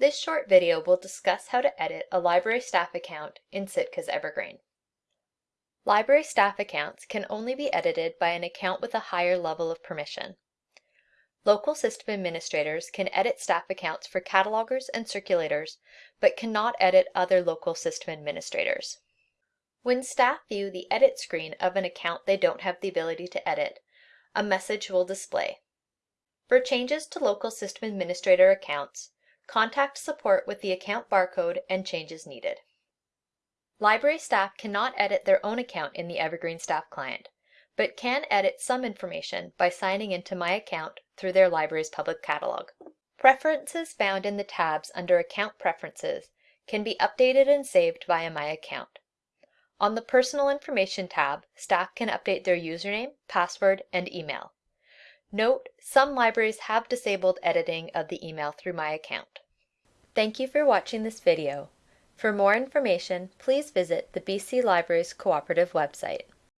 This short video will discuss how to edit a library staff account in Sitka's Evergreen. Library staff accounts can only be edited by an account with a higher level of permission. Local system administrators can edit staff accounts for catalogers and circulators, but cannot edit other local system administrators. When staff view the edit screen of an account they don't have the ability to edit, a message will display. For changes to local system administrator accounts, contact support with the account barcode and changes needed. Library staff cannot edit their own account in the Evergreen Staff Client, but can edit some information by signing into My Account through their library's public catalog. Preferences found in the tabs under Account Preferences can be updated and saved via My Account. On the Personal Information tab, staff can update their username, password, and email. Note, some libraries have disabled editing of the email through My Account. Thank you for watching this video. For more information, please visit the BC Libraries Cooperative website.